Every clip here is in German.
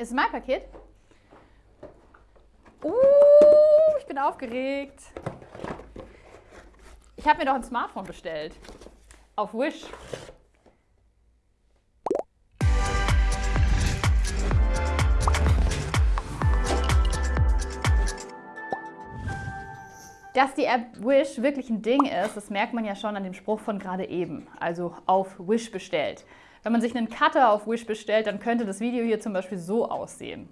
Ist mein Paket? Uh, ich bin aufgeregt. Ich habe mir doch ein Smartphone bestellt. Auf Wish. Dass die App Wish wirklich ein Ding ist, das merkt man ja schon an dem Spruch von gerade eben, also auf Wish bestellt. Wenn man sich einen Cutter auf Wish bestellt, dann könnte das Video hier zum Beispiel so aussehen.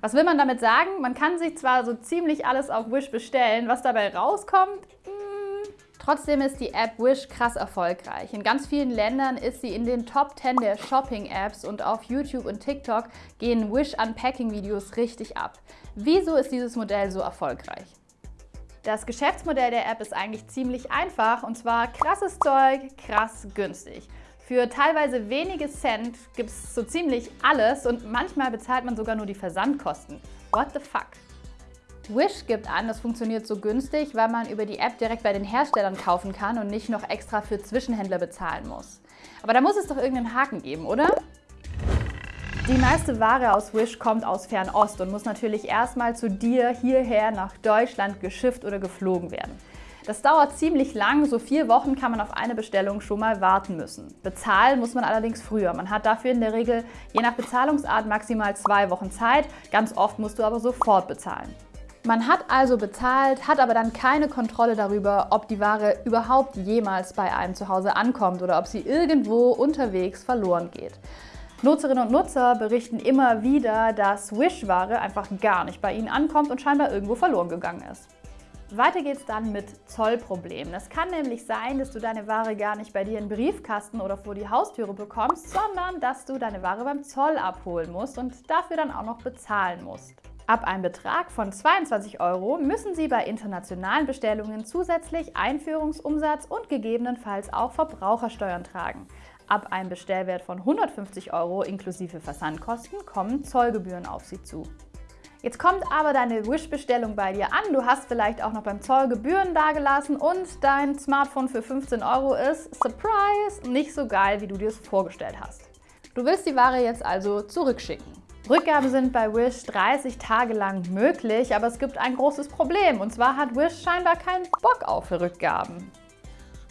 Was will man damit sagen? Man kann sich zwar so ziemlich alles auf Wish bestellen, was dabei rauskommt, hm. Trotzdem ist die App Wish krass erfolgreich. In ganz vielen Ländern ist sie in den Top 10 der Shopping-Apps und auf YouTube und TikTok gehen Wish Unpacking-Videos richtig ab. Wieso ist dieses Modell so erfolgreich? Das Geschäftsmodell der App ist eigentlich ziemlich einfach und zwar krasses Zeug, krass günstig. Für teilweise wenige Cent gibt es so ziemlich alles und manchmal bezahlt man sogar nur die Versandkosten. What the fuck? Wish gibt an, das funktioniert so günstig, weil man über die App direkt bei den Herstellern kaufen kann und nicht noch extra für Zwischenhändler bezahlen muss. Aber da muss es doch irgendeinen Haken geben, oder? Die meiste Ware aus Wish kommt aus Fernost und muss natürlich erstmal zu dir hierher nach Deutschland geschifft oder geflogen werden. Das dauert ziemlich lang, so vier Wochen kann man auf eine Bestellung schon mal warten müssen. Bezahlen muss man allerdings früher. Man hat dafür in der Regel je nach Bezahlungsart maximal zwei Wochen Zeit, ganz oft musst du aber sofort bezahlen. Man hat also bezahlt, hat aber dann keine Kontrolle darüber, ob die Ware überhaupt jemals bei einem zu Hause ankommt oder ob sie irgendwo unterwegs verloren geht. Nutzerinnen und Nutzer berichten immer wieder, dass Wish-Ware einfach gar nicht bei ihnen ankommt und scheinbar irgendwo verloren gegangen ist. Weiter geht's dann mit Zollproblemen. Es kann nämlich sein, dass du deine Ware gar nicht bei dir in Briefkasten oder vor die Haustüre bekommst, sondern dass du deine Ware beim Zoll abholen musst und dafür dann auch noch bezahlen musst. Ab einem Betrag von 22 Euro müssen Sie bei internationalen Bestellungen zusätzlich Einführungsumsatz und gegebenenfalls auch Verbrauchersteuern tragen. Ab einem Bestellwert von 150 Euro inklusive Versandkosten kommen Zollgebühren auf Sie zu. Jetzt kommt aber deine Wish-Bestellung bei dir an. Du hast vielleicht auch noch beim Zoll Gebühren dagelassen und dein Smartphone für 15 Euro ist, surprise, nicht so geil, wie du dir es vorgestellt hast. Du willst die Ware jetzt also zurückschicken. Rückgaben sind bei Wish 30 Tage lang möglich, aber es gibt ein großes Problem und zwar hat Wish scheinbar keinen Bock auf Rückgaben.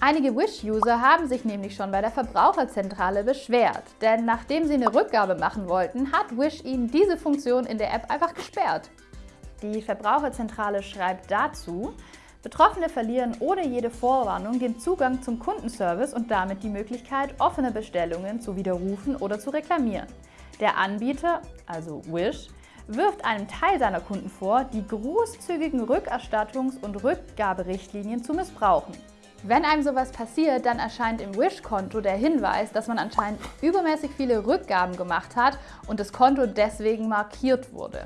Einige Wish-User haben sich nämlich schon bei der Verbraucherzentrale beschwert, denn nachdem sie eine Rückgabe machen wollten, hat Wish ihnen diese Funktion in der App einfach gesperrt. Die Verbraucherzentrale schreibt dazu, Betroffene verlieren ohne jede Vorwarnung den Zugang zum Kundenservice und damit die Möglichkeit, offene Bestellungen zu widerrufen oder zu reklamieren. Der Anbieter, also Wish, wirft einem Teil seiner Kunden vor, die großzügigen Rückerstattungs- und Rückgaberichtlinien zu missbrauchen. Wenn einem sowas passiert, dann erscheint im Wish-Konto der Hinweis, dass man anscheinend übermäßig viele Rückgaben gemacht hat und das Konto deswegen markiert wurde.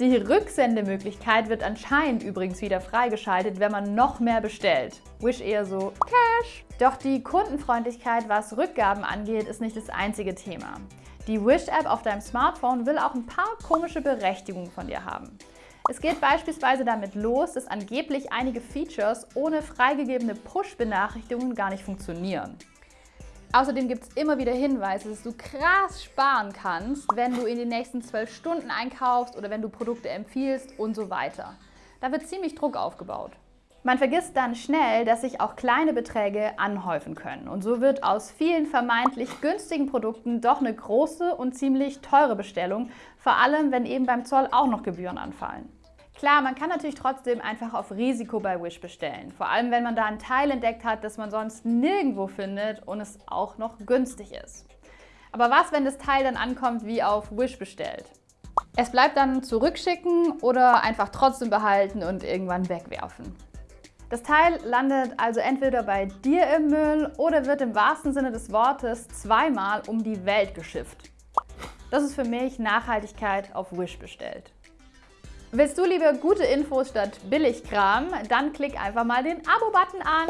Die Rücksendemöglichkeit wird anscheinend übrigens wieder freigeschaltet, wenn man noch mehr bestellt. Wish eher so Cash. Doch die Kundenfreundlichkeit, was Rückgaben angeht, ist nicht das einzige Thema. Die Wish-App auf deinem Smartphone will auch ein paar komische Berechtigungen von dir haben. Es geht beispielsweise damit los, dass angeblich einige Features ohne freigegebene Push-Benachrichtigungen gar nicht funktionieren. Außerdem gibt es immer wieder Hinweise, dass du krass sparen kannst, wenn du in den nächsten zwölf Stunden einkaufst oder wenn du Produkte empfiehlst und so weiter. Da wird ziemlich Druck aufgebaut. Man vergisst dann schnell, dass sich auch kleine Beträge anhäufen können. Und so wird aus vielen vermeintlich günstigen Produkten doch eine große und ziemlich teure Bestellung, vor allem wenn eben beim Zoll auch noch Gebühren anfallen. Klar, man kann natürlich trotzdem einfach auf Risiko bei Wish bestellen. Vor allem, wenn man da ein Teil entdeckt hat, das man sonst nirgendwo findet und es auch noch günstig ist. Aber was, wenn das Teil dann ankommt wie auf Wish bestellt? Es bleibt dann zurückschicken oder einfach trotzdem behalten und irgendwann wegwerfen. Das Teil landet also entweder bei dir im Müll oder wird im wahrsten Sinne des Wortes zweimal um die Welt geschifft. Das ist für mich Nachhaltigkeit auf Wish bestellt. Willst du lieber gute Infos statt Billigkram? Dann klick einfach mal den Abo-Button an.